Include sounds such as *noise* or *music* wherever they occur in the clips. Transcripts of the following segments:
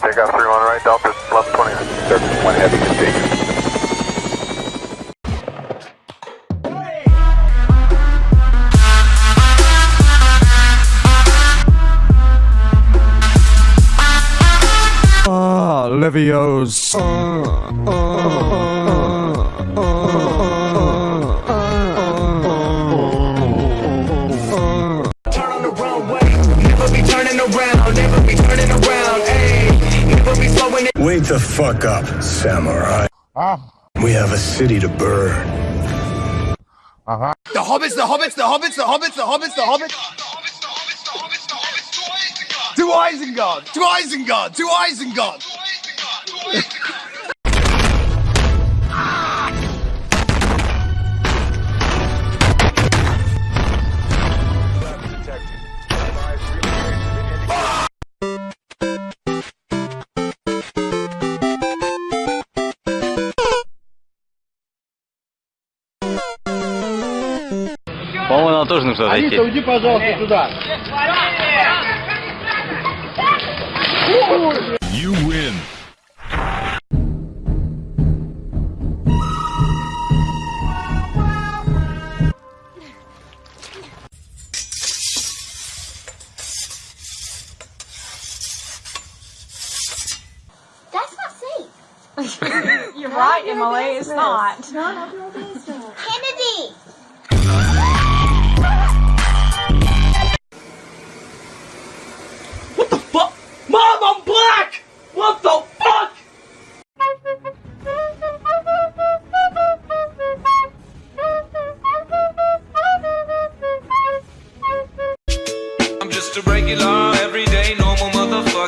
Takeoff 3 1 right, Delta 1120. Service 1 heavy, continue. Ah, Levios. turn be slowing it. Wake the fuck up, samurai. We have a city to burn. The hobbits, the hobbits, the hobbits, the hobbits, the hobbits, the hobbits. To Isengard, to Isengard, to Isengard. *laughs* По-моему, нам тоже нужно зайти. уйди, пожалуйста, сюда. You win. That's not safe. You're right, Emily. It's not. Kennedy!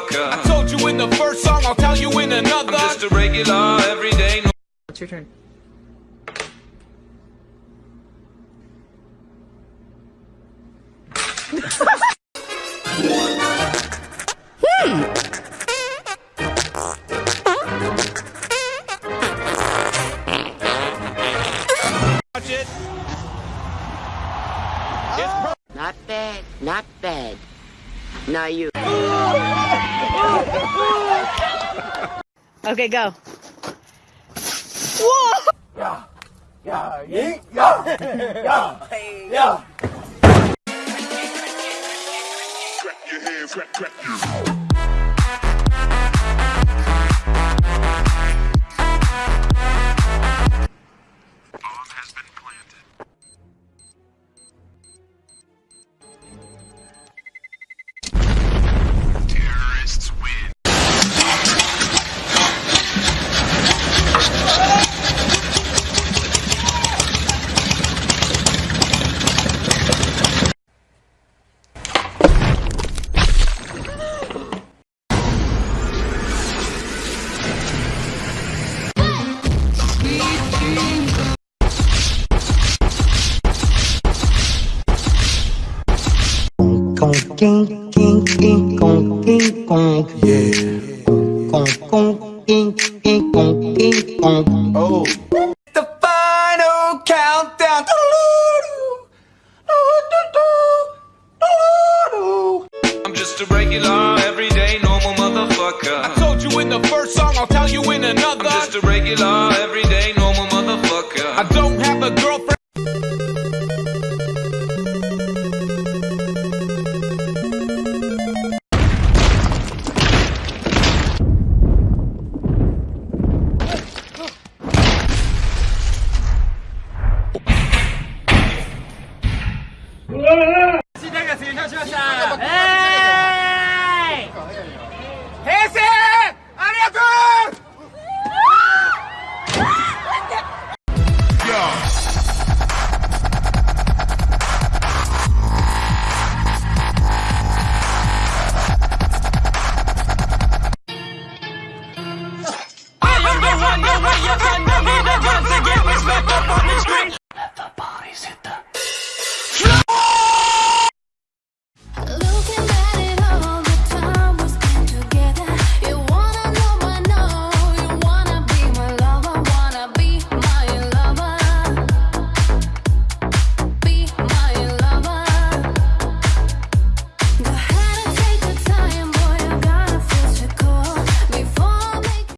Motherfucker. I told you in the first song, I'll tell you in another. I'm just a regular, everyday, normal. It's your turn. Not bad, not bad. Now you. *laughs* Okay, go. Kong king, king, king, kong, king, kong. Yeah. Kong, kong, king, king, kong, king, kong. Oh. The final countdown. I'm just a regular, everyday, normal motherfucker. I told you in the first song, I'll tell you in another. I'm just a regular.